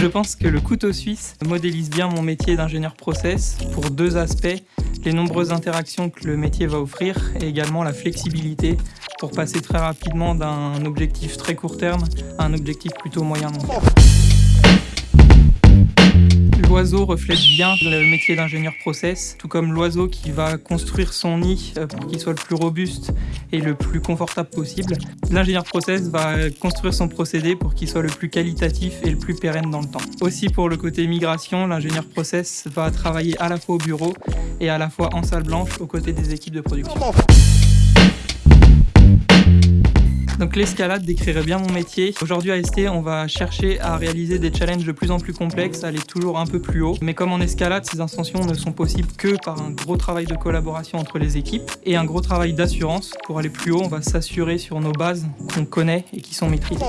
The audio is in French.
Je pense que le couteau suisse modélise bien mon métier d'ingénieur process pour deux aspects, les nombreuses interactions que le métier va offrir et également la flexibilité pour passer très rapidement d'un objectif très court terme à un objectif plutôt moyen. L'oiseau reflète bien le métier d'ingénieur process, tout comme l'oiseau qui va construire son nid euh, pour qu'il soit le plus robuste et le plus confortable possible. L'ingénieur process va construire son procédé pour qu'il soit le plus qualitatif et le plus pérenne dans le temps. Aussi pour le côté migration, l'ingénieur process va travailler à la fois au bureau et à la fois en salle blanche aux côtés des équipes de production. L'escalade décrirait bien mon métier. Aujourd'hui à ST, on va chercher à réaliser des challenges de plus en plus complexes, aller toujours un peu plus haut. Mais comme en escalade, ces ascensions ne sont possibles que par un gros travail de collaboration entre les équipes et un gros travail d'assurance. Pour aller plus haut, on va s'assurer sur nos bases qu'on connaît et qui sont maîtrisées.